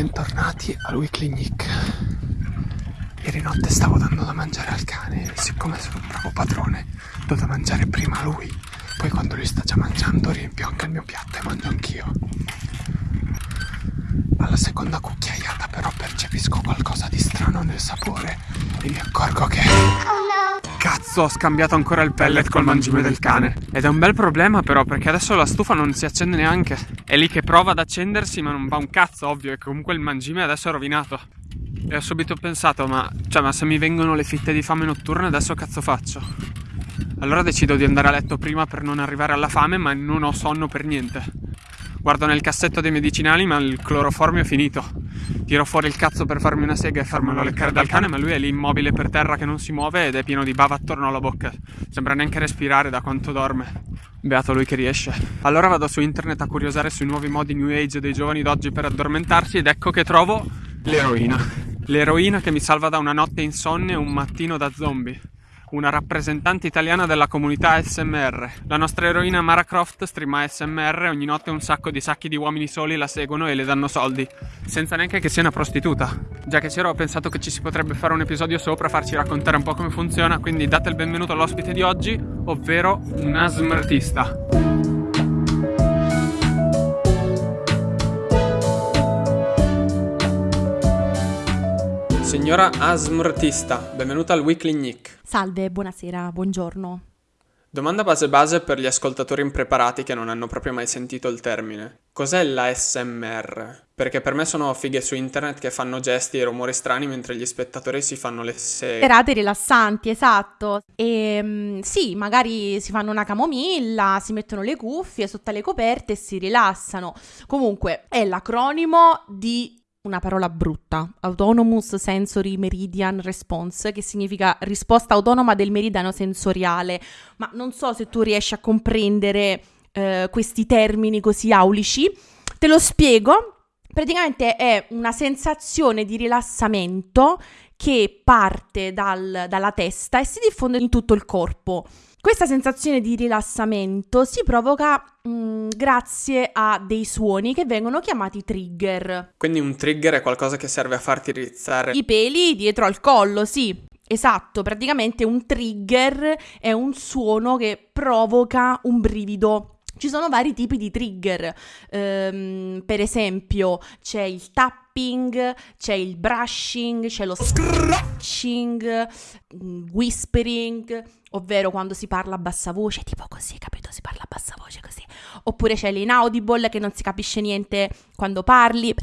bentornati al Weekly Nick. Ieri notte stavo dando da mangiare al cane e siccome sono un bravo padrone, do da mangiare prima a lui, poi quando lui sta già mangiando riempio anche il mio piatto e mangio anch'io. Alla seconda cucchiaiata però percepisco qualcosa di strano nel sapore e mi accorgo che... Cazzo, ho scambiato ancora il pellet col mangime del cane. Ed è un bel problema però perché adesso la stufa non si accende neanche. È lì che prova ad accendersi ma non va un cazzo, ovvio, e comunque il mangime adesso è rovinato. E ho subito pensato, ma, cioè, ma se mi vengono le fitte di fame notturne adesso cazzo faccio? Allora decido di andare a letto prima per non arrivare alla fame ma non ho sonno per niente. Guardo nel cassetto dei medicinali ma il cloroformio è finito. Tiro fuori il cazzo per farmi una sega e farmelo leccare dal cane ma lui è lì immobile per terra che non si muove ed è pieno di bava attorno alla bocca. Sembra neanche respirare da quanto dorme. Beato lui che riesce. Allora vado su internet a curiosare sui nuovi modi new age dei giovani d'oggi per addormentarsi ed ecco che trovo l'eroina. L'eroina che mi salva da una notte insonne e un mattino da zombie una rappresentante italiana della comunità SMR. La nostra eroina Mara Croft streama SMR ogni notte un sacco di sacchi di uomini soli la seguono e le danno soldi, senza neanche che sia una prostituta. Già che c'era ho pensato che ci si potrebbe fare un episodio sopra, farci raccontare un po' come funziona, quindi date il benvenuto all'ospite di oggi, ovvero un ASM Signora Asmrtista, benvenuta al Weekly Nick. Salve, buonasera, buongiorno. Domanda base base per gli ascoltatori impreparati che non hanno proprio mai sentito il termine. Cos'è l'ASMR? Perché per me sono fighe su internet che fanno gesti e rumori strani mentre gli spettatori si fanno le seghe. Serate rilassanti, esatto. E mm, sì, magari si fanno una camomilla, si mettono le cuffie sotto le coperte e si rilassano. Comunque è l'acronimo di una parola brutta, Autonomous Sensory Meridian Response, che significa risposta autonoma del meridiano sensoriale, ma non so se tu riesci a comprendere eh, questi termini così aulici. Te lo spiego. Praticamente è una sensazione di rilassamento che parte dal, dalla testa e si diffonde in tutto il corpo. Questa sensazione di rilassamento si provoca mh, mm, grazie a dei suoni che vengono chiamati trigger. Quindi un trigger è qualcosa che serve a farti rizzare i peli dietro al collo, sì. Esatto, praticamente un trigger è un suono che provoca un brivido. Ci sono vari tipi di trigger, um, per esempio c'è il tapping, c'è il brushing, c'è lo scratching, mm, whispering, ovvero quando si parla a bassa voce, tipo così, capito? Si parla a bassa voce così. Oppure c'è l'inaudible che non si capisce niente quando parli.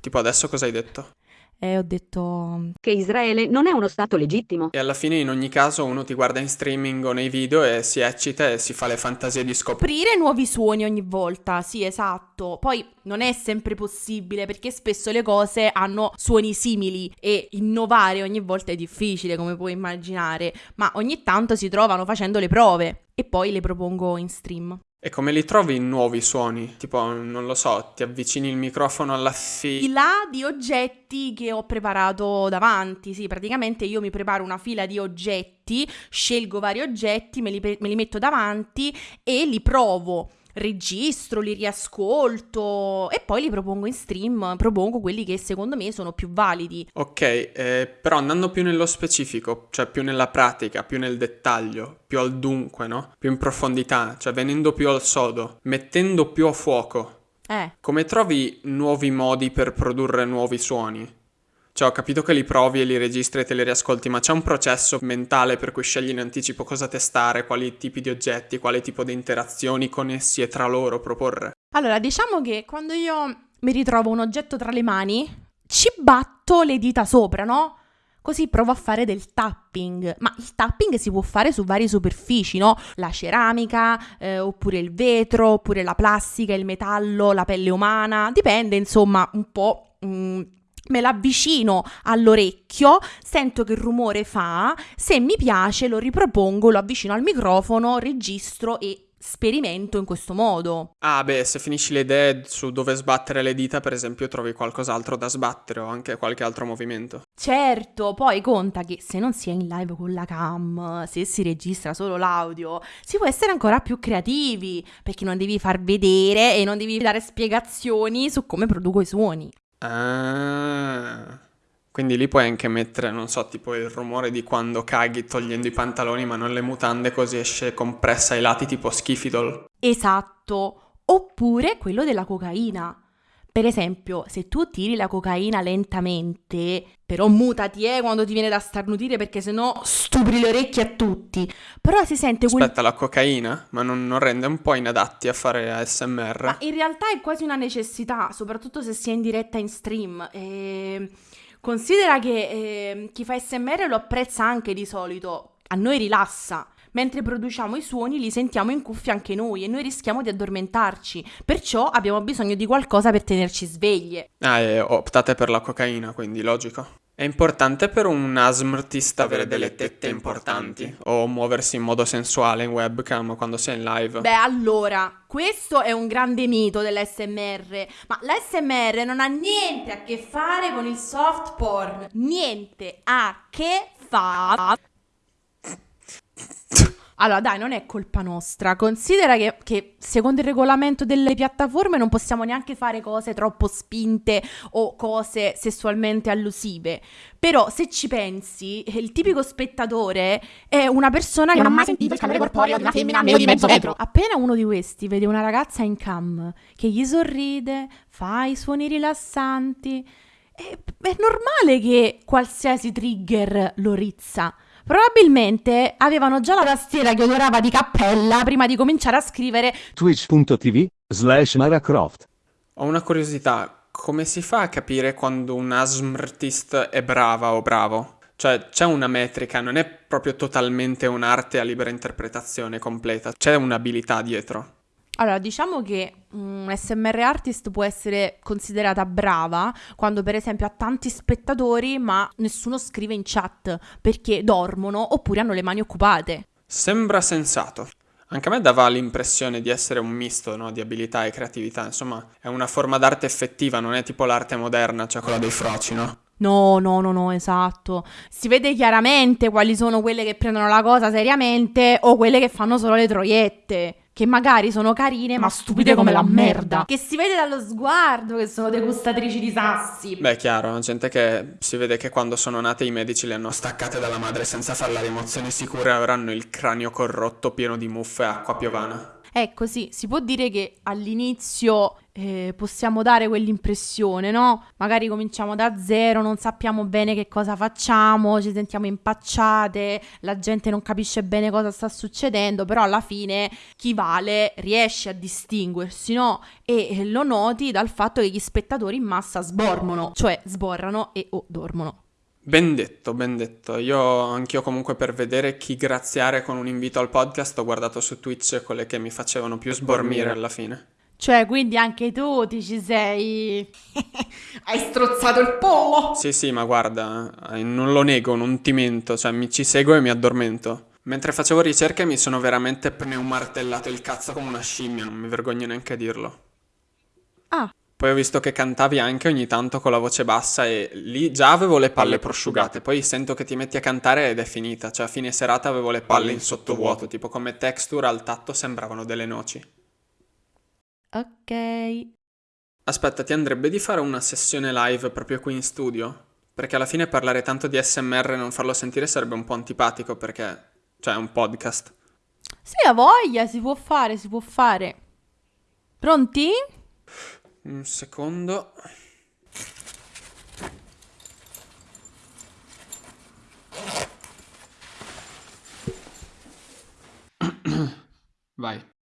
Tipo adesso cosa hai detto? E ho detto che Israele non è uno stato legittimo. E alla fine in ogni caso uno ti guarda in streaming o nei video e si eccita e si fa le fantasie di scoprire nuovi suoni ogni volta, sì esatto. Poi non è sempre possibile perché spesso le cose hanno suoni simili e innovare ogni volta è difficile come puoi immaginare, ma ogni tanto si trovano facendo le prove e poi le propongo in stream. E come li trovi i nuovi suoni? Tipo, non lo so, ti avvicini il microfono alla fila di oggetti che ho preparato davanti. Sì, praticamente io mi preparo una fila di oggetti, scelgo vari oggetti, me li, me li metto davanti e li provo registro, li riascolto e poi li propongo in stream, propongo quelli che secondo me sono più validi. Ok, eh, però andando più nello specifico, cioè più nella pratica, più nel dettaglio, più al dunque, no? Più in profondità, cioè venendo più al sodo, mettendo più a fuoco. Eh. Come trovi nuovi modi per produrre nuovi suoni? Cioè, ho capito che li provi e li registri e te li riascolti, ma c'è un processo mentale per cui scegli in anticipo cosa testare, quali tipi di oggetti, quale tipo di interazioni connessi e tra loro proporre? Allora, diciamo che quando io mi ritrovo un oggetto tra le mani, ci batto le dita sopra, no? Così provo a fare del tapping, ma il tapping si può fare su varie superfici, no? La ceramica, eh, oppure il vetro, oppure la plastica, il metallo, la pelle umana, dipende insomma un po' mh, mm, me l'avvicino all'orecchio, sento che rumore fa, se mi piace lo ripropongo, lo avvicino al microfono, registro e sperimento in questo modo. Ah, beh, se finisci le idee su dove sbattere le dita, per esempio, trovi qualcos'altro da sbattere o anche qualche altro movimento. Certo, poi conta che se non si è in live con la cam, se si registra solo l'audio, si può essere ancora più creativi, perché non devi far vedere e non devi dare spiegazioni su come produco i suoni. Ah. Quindi lì puoi anche mettere, non so, tipo il rumore di quando caghi togliendo i pantaloni ma non le mutande così esce compressa ai lati tipo schifidol. Esatto, oppure quello della cocaina. Per esempio, se tu tiri la cocaina lentamente, però mutati eh, quando ti viene da starnutire perché sennò stupri le orecchie a tutti. Però si sente quel... Aspetta, la cocaina? Ma non, non rende un po' inadatti a fare ASMR? Ma in realtà è quasi una necessità, soprattutto se si è in diretta in stream. E... Ehm, Considera che eh, chi fa SMR lo apprezza anche di solito, a noi rilassa. Mentre produciamo i suoni li sentiamo in cuffia anche noi e noi rischiamo di addormentarci, perciò abbiamo bisogno di qualcosa per tenerci sveglie. Ah, e optate per la cocaina, quindi logico. È importante per un ASMRtista avere delle tette importanti o muoversi in modo sensuale in webcam quando sei in live? Beh, allora, questo è un grande mito dell'SMR, ma l'SMR non ha niente a che fare con il soft porn. Niente a che fare allora, dai, non è colpa nostra. Considera che, che, secondo il regolamento delle piattaforme non possiamo neanche fare cose troppo spinte o cose sessualmente allusive. Però, se ci pensi, il tipico spettatore è una persona che non ha mai sentito il calore corporeo di una femmina meno di mezzo metro. Appena uno di questi vede una ragazza in cam che gli sorride, fa i suoni rilassanti, è, è normale che qualsiasi trigger lo rizza. Probabilmente avevano già la tastiera che odorava di cappella prima di cominciare a scrivere twitch.tv slash maracroft. Ho una curiosità, come si fa a capire quando un ASMRtist è brava o bravo? Cioè c'è una metrica, non è proprio totalmente un'arte a libera interpretazione completa, c'è un'abilità dietro. Allora, diciamo che un SMR artist può essere considerata brava quando per esempio ha tanti spettatori ma nessuno scrive in chat perché dormono oppure hanno le mani occupate. Sembra sensato. Anche a me dava l'impressione di essere un misto no? di abilità e creatività, insomma è una forma d'arte effettiva, non è tipo l'arte moderna, cioè quella dei froci, no? No, no, no, no, esatto. Si vede chiaramente quali sono quelle che prendono la cosa seriamente o quelle che fanno solo le troiette che magari sono carine ma, ma stupide come la merda. Che si vede dallo sguardo che sono degustatrici di sassi. Beh, chiaro, gente che si vede che quando sono nate i medici le hanno staccate dalla madre senza fare la rimozione sicura e avranno il cranio corrotto pieno di muffe e acqua piovana. Ecco, sì, si può dire che all'inizio eh, possiamo dare quell'impressione, no? Magari cominciamo da zero, non sappiamo bene che cosa facciamo, ci sentiamo impacciate, la gente non capisce bene cosa sta succedendo, però alla fine chi vale riesce a distinguersi, no? E eh, lo noti dal fatto che gli spettatori in massa sbormono, cioè sborrano e o dormono. Ben detto, ben detto. Io anch'io comunque per vedere chi graziare con un invito al podcast ho guardato su Twitch quelle che mi facevano più sbormire alla fine. Cioè, quindi anche tu ti ci sei... Hai strozzato il pollo? Sì, sì, ma guarda, eh, non lo nego, non ti mento, cioè mi ci seguo e mi addormento. Mentre facevo ricerche mi sono veramente pneumartellato il cazzo come una scimmia, non mi vergogno neanche a dirlo. Ah. Poi ho visto che cantavi anche ogni tanto con la voce bassa e lì già avevo le palle prosciugate. Poi sento che ti metti a cantare ed è finita. Cioè a fine serata avevo le palle in sottovuoto, tipo come texture al tatto sembravano delle noci. Ok. Aspetta, ti andrebbe di fare una sessione live proprio qui in studio? Perché alla fine parlare tanto di SMR e non farlo sentire sarebbe un po' antipatico perché... Cioè è un podcast. Sì, ha voglia, si può fare, si può fare. Pronti? Un secondo. Vai.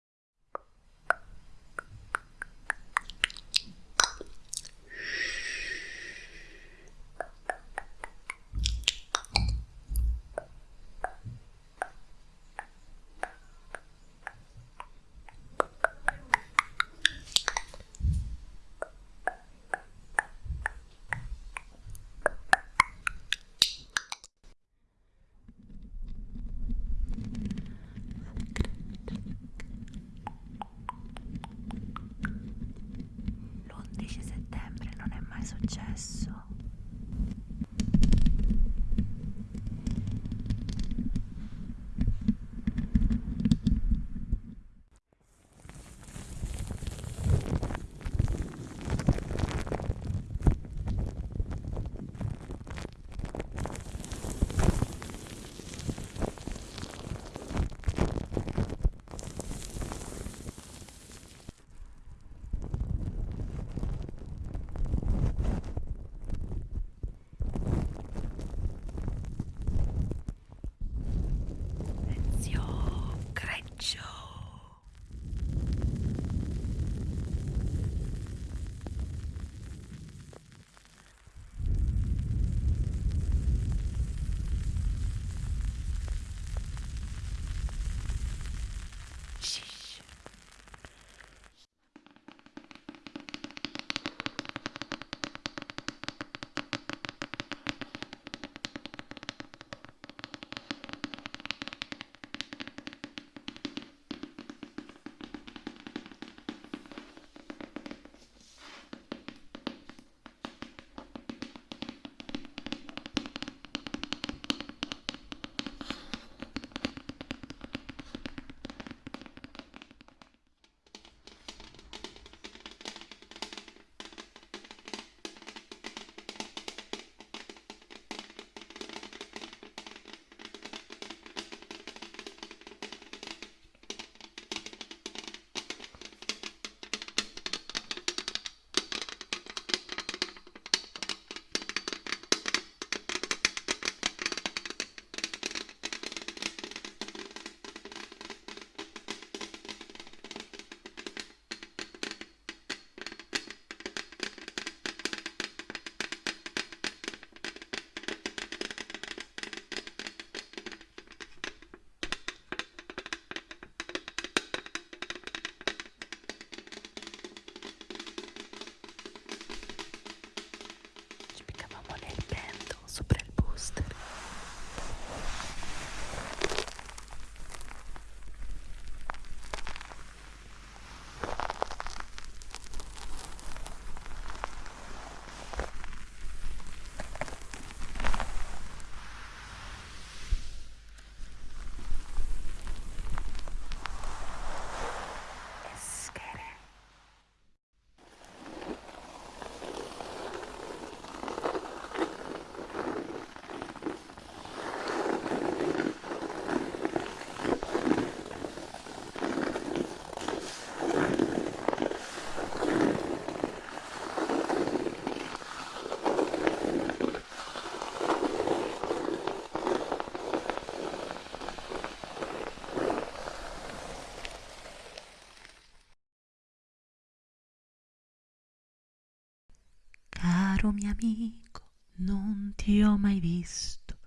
Caro mio amico, non ti ho mai visto,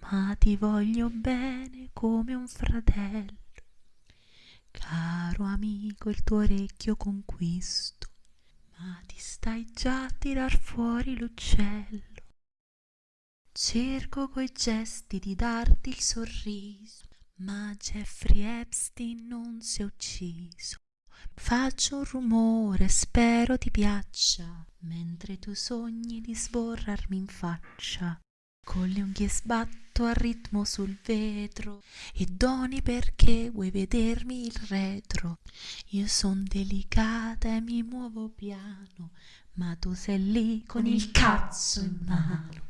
ma ti voglio bene come un fratello. Caro amico, il tuo orecchio conquisto, ma ti stai già a tirar fuori l'uccello. Cerco coi gesti di darti il sorriso, ma Jeffrey Epstein non si è ucciso. Faccio un rumore, spero ti piaccia, mentre tu sogni di sborrarmi in faccia. Con le unghie sbatto a ritmo sul vetro e doni perché vuoi vedermi il retro. Io son delicata e mi muovo piano, ma tu sei lì con il cazzo in mano.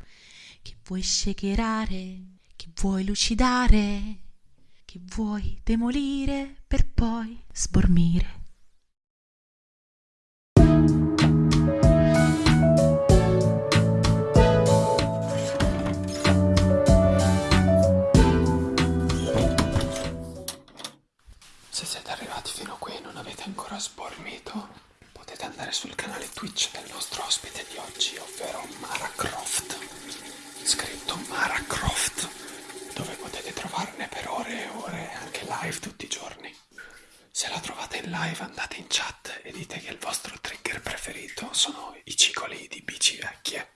Che vuoi shakerare, che vuoi lucidare, che vuoi demolire per poi sbormire. arrivati fino a qui e non avete ancora sbormito, potete andare sul canale Twitch del nostro ospite di oggi, ovvero Mara Croft, scritto Mara Croft, dove potete trovarne per ore e ore, anche live tutti i giorni. Se la trovate in live andate in chat e dite che il vostro trigger preferito sono i cicoli di bici vecchie.